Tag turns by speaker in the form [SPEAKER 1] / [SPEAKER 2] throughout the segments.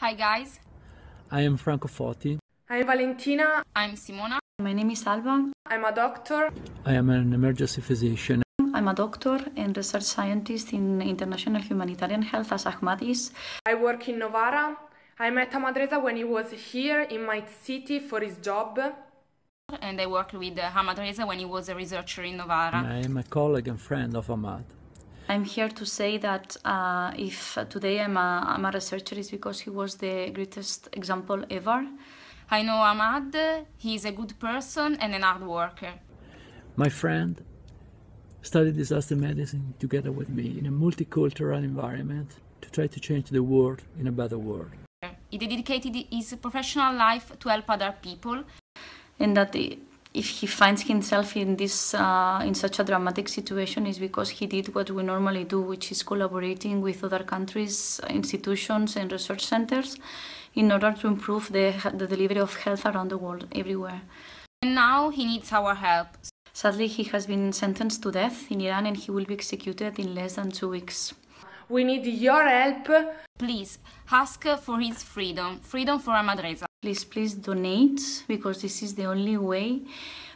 [SPEAKER 1] Hi guys,
[SPEAKER 2] I am Franco Foti.
[SPEAKER 3] I'm Valentina.
[SPEAKER 1] I'm Simona.
[SPEAKER 4] My name is Alba.
[SPEAKER 3] I'm a doctor.
[SPEAKER 2] I am an emergency physician.
[SPEAKER 4] I'm a doctor and research scientist in international humanitarian health as Ahmad is.
[SPEAKER 3] I work in Novara. I met Ahmadreza when he was here in my city for his job.
[SPEAKER 1] And I worked with uh, Ahmad Reza when he was a researcher in Novara.
[SPEAKER 2] And I am a colleague and friend of Ahmad.
[SPEAKER 4] I'm here to say that uh, if today I'm a, I'm a researcher, it's because he was the greatest example ever.
[SPEAKER 1] I know Ahmad, he's a good person and an hard worker.
[SPEAKER 2] My friend studied disaster medicine together with me in a multicultural environment to try to change the world in a better world.
[SPEAKER 1] He dedicated his professional life to help other people.
[SPEAKER 4] And that if he finds himself in this uh, in such a dramatic situation is because he did what we normally do which is collaborating with other countries institutions and research centers in order to improve the, the delivery of health around the world everywhere.
[SPEAKER 1] And now he needs our help.
[SPEAKER 4] Sadly he has been sentenced to death in iran and he will be executed in less than two weeks
[SPEAKER 3] we need your help
[SPEAKER 1] please ask for his freedom freedom for Ahmad Reza
[SPEAKER 4] Please, please donate because this is the only way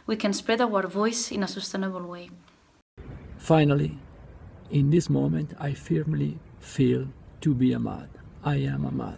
[SPEAKER 4] we can spread our voice in a sustainable way.
[SPEAKER 2] Finally, in this moment, I firmly feel to be Ahmad. I am Ahmad.